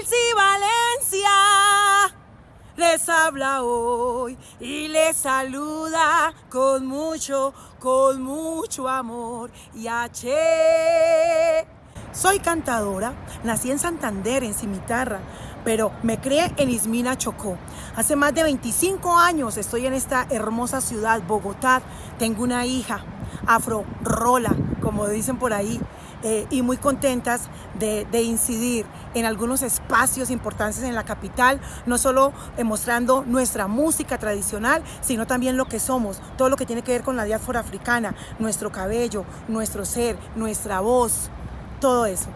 Elsie Valencia les habla hoy y les saluda con mucho, con mucho amor. Y H. Soy cantadora, nací en Santander, en Cimitarra, pero me crié en Ismina, Chocó. Hace más de 25 años estoy en esta hermosa ciudad, Bogotá. Tengo una hija, Afro Rola, como dicen por ahí. Eh, y muy contentas de, incidir en algunos espacios importantes en la capital, no solo mostrando nuestra música tradicional, sino también lo que somos, todo lo que tiene que ver con la diáspora africana, nuestro cabello, nuestro ser, nuestra voz, todo eso.